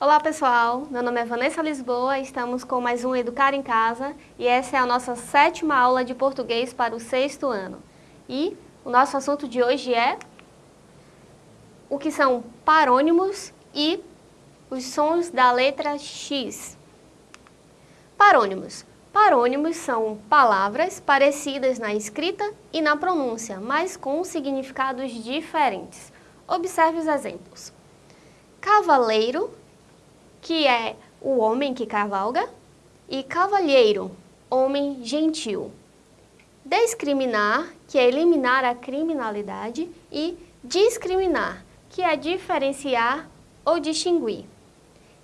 Olá pessoal, meu nome é Vanessa Lisboa, estamos com mais um Educar em Casa e essa é a nossa sétima aula de português para o sexto ano. E o nosso assunto de hoje é o que são parônimos e os sons da letra X. Parônimos. Parônimos são palavras parecidas na escrita e na pronúncia, mas com significados diferentes. Observe os exemplos. Cavaleiro que é o homem que cavalga, e cavalheiro, homem gentil. Discriminar, que é eliminar a criminalidade, e discriminar, que é diferenciar ou distinguir.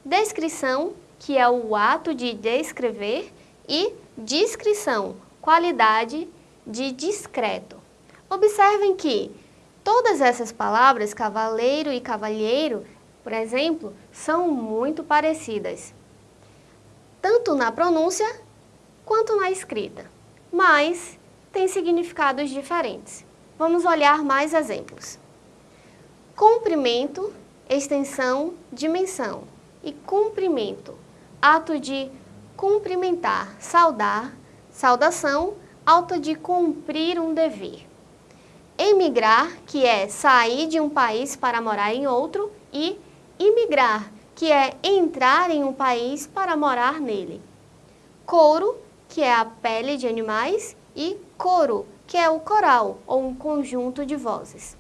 Descrição, que é o ato de descrever, e discrição, qualidade de discreto. Observem que todas essas palavras, cavaleiro e cavalheiro, por exemplo, são muito parecidas, tanto na pronúncia quanto na escrita, mas têm significados diferentes. Vamos olhar mais exemplos. Comprimento, extensão, dimensão e cumprimento, ato de cumprimentar, saudar, saudação, ato de cumprir um dever. Emigrar, que é sair de um país para morar em outro, e imigrar, que é entrar em um país para morar nele. Couro, que é a pele de animais, e coro, que é o coral ou um conjunto de vozes.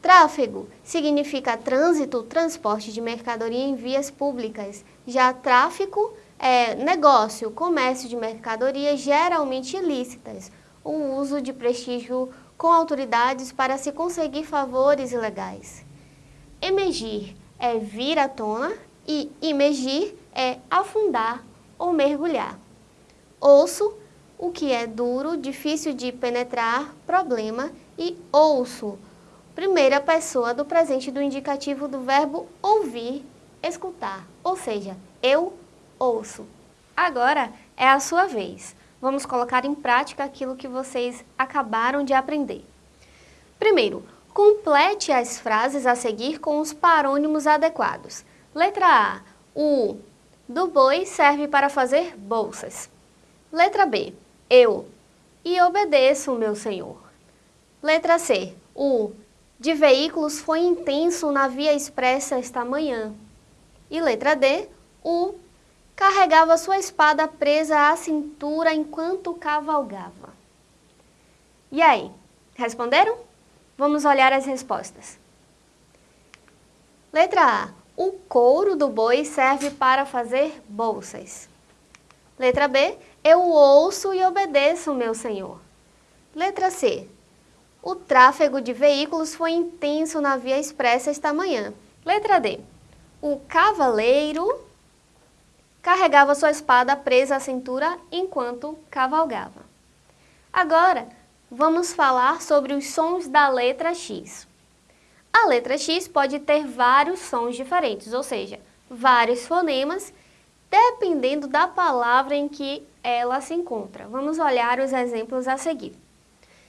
Tráfego significa trânsito, transporte de mercadoria em vias públicas. Já tráfico é negócio, comércio de mercadorias geralmente ilícitas, o uso de prestígio com autoridades para se conseguir favores ilegais. Emergir é vir à tona e imergir é afundar ou mergulhar. Osso, o que é duro, difícil de penetrar, problema, e ouço, primeira pessoa do presente do indicativo do verbo ouvir, escutar, ou seja, eu ouço. Agora é a sua vez. Vamos colocar em prática aquilo que vocês acabaram de aprender. Primeiro, Complete as frases a seguir com os parônimos adequados. Letra A. O do boi serve para fazer bolsas. Letra B. Eu. E obedeço, meu senhor. Letra C. O de veículos foi intenso na via expressa esta manhã. E letra D. O carregava sua espada presa à cintura enquanto cavalgava. E aí, responderam? Vamos olhar as respostas. Letra A. O couro do boi serve para fazer bolsas. Letra B. Eu ouço e obedeço, meu senhor. Letra C. O tráfego de veículos foi intenso na via expressa esta manhã. Letra D. O cavaleiro carregava sua espada presa à cintura enquanto cavalgava. Agora, vamos falar sobre os sons da letra X. A letra X pode ter vários sons diferentes, ou seja, vários fonemas, dependendo da palavra em que ela se encontra. Vamos olhar os exemplos a seguir.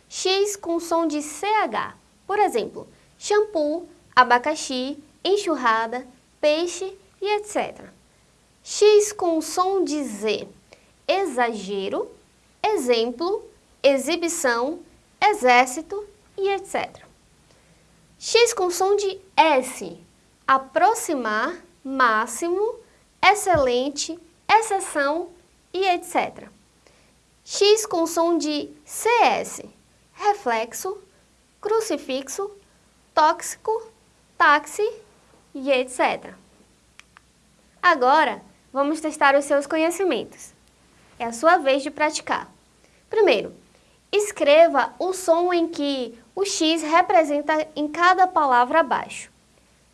X com som de CH, por exemplo, shampoo, abacaxi, enxurrada, peixe e etc. X com som de Z, exagero, exemplo, exibição, exército e etc. X com som de S, aproximar, máximo, excelente, exceção e etc. X com som de CS, reflexo, crucifixo, tóxico, táxi e etc. Agora, vamos testar os seus conhecimentos. É a sua vez de praticar. Primeiro, Escreva o som em que o X representa em cada palavra abaixo.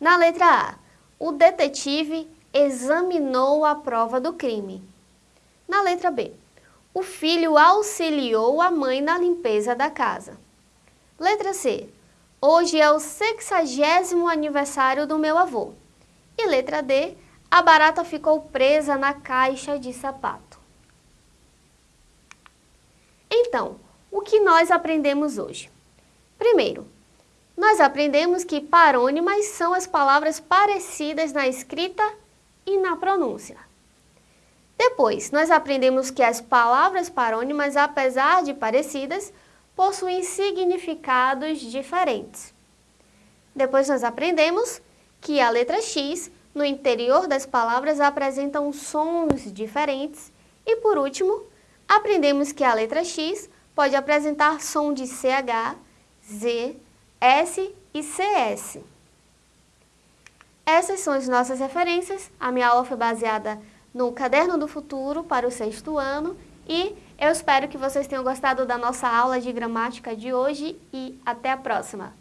Na letra A, o detetive examinou a prova do crime. Na letra B, o filho auxiliou a mãe na limpeza da casa. Letra C, hoje é o sexagésimo aniversário do meu avô. E letra D, a barata ficou presa na caixa de sapato. Então, o que nós aprendemos hoje? Primeiro, Nós aprendemos que parônimas são as palavras parecidas na escrita e na pronúncia. Depois, nós aprendemos que as palavras parônimas, apesar de parecidas, possuem significados diferentes. Depois nós aprendemos que a letra X, no interior das palavras, apresentam sons diferentes. E por último, aprendemos que a letra X pode apresentar som de CH, Z, S e CS. Essas são as nossas referências. A minha aula foi baseada no Caderno do Futuro para o sexto ano e eu espero que vocês tenham gostado da nossa aula de gramática de hoje e até a próxima!